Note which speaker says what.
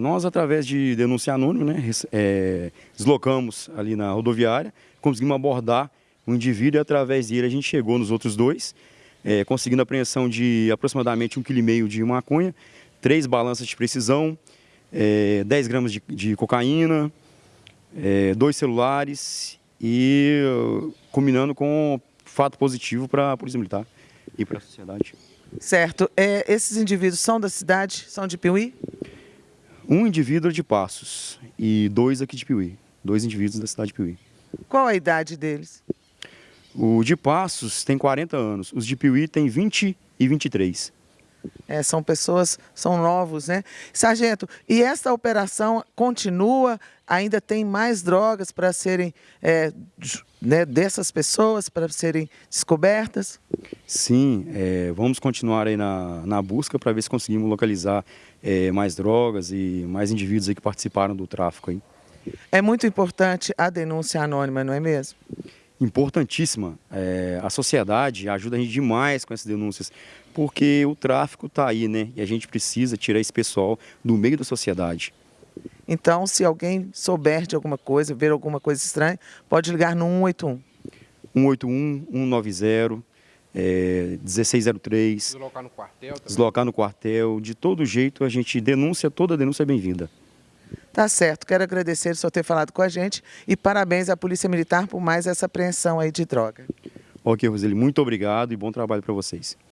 Speaker 1: Nós, através de denúncia anônima, né, é, deslocamos ali na rodoviária, conseguimos abordar o indivíduo e através dele a gente chegou nos outros dois, é, conseguindo apreensão de aproximadamente um quilo e meio de maconha, três balanças de precisão, é, 10 gramas de, de cocaína, é, dois celulares e uh, combinando com fato positivo para a Polícia Militar e para a sociedade.
Speaker 2: Certo. É, esses indivíduos são da cidade? São de Piuí?
Speaker 1: Um indivíduo de Passos e dois aqui de Piuí. Dois indivíduos da cidade de Piuí.
Speaker 2: Qual a idade deles?
Speaker 1: O de Passos tem 40 anos, os de Piuí tem 20 e 23.
Speaker 2: É, são pessoas, são novos, né? Sargento, e essa operação continua? Ainda tem mais drogas para serem, é, né, dessas pessoas, para serem descobertas?
Speaker 1: Sim, é, vamos continuar aí na, na busca para ver se conseguimos localizar é, mais drogas e mais indivíduos aí que participaram do tráfico. Aí.
Speaker 2: É muito importante a denúncia anônima, não é mesmo?
Speaker 1: Importantíssima. É, a sociedade ajuda a gente demais com essas denúncias, porque o tráfico está aí, né? E a gente precisa tirar esse pessoal do meio da sociedade.
Speaker 2: Então, se alguém souber de alguma coisa, ver alguma coisa estranha, pode ligar no 181.
Speaker 1: 181, 190, é, 1603.
Speaker 3: Deslocar no quartel também.
Speaker 1: Deslocar no quartel. De todo jeito, a gente denuncia, toda denúncia é bem-vinda.
Speaker 2: Tá certo. Quero agradecer o senhor ter falado com a gente e parabéns à Polícia Militar por mais essa apreensão aí de droga.
Speaker 1: Ok, Roseli, muito obrigado e bom trabalho para vocês.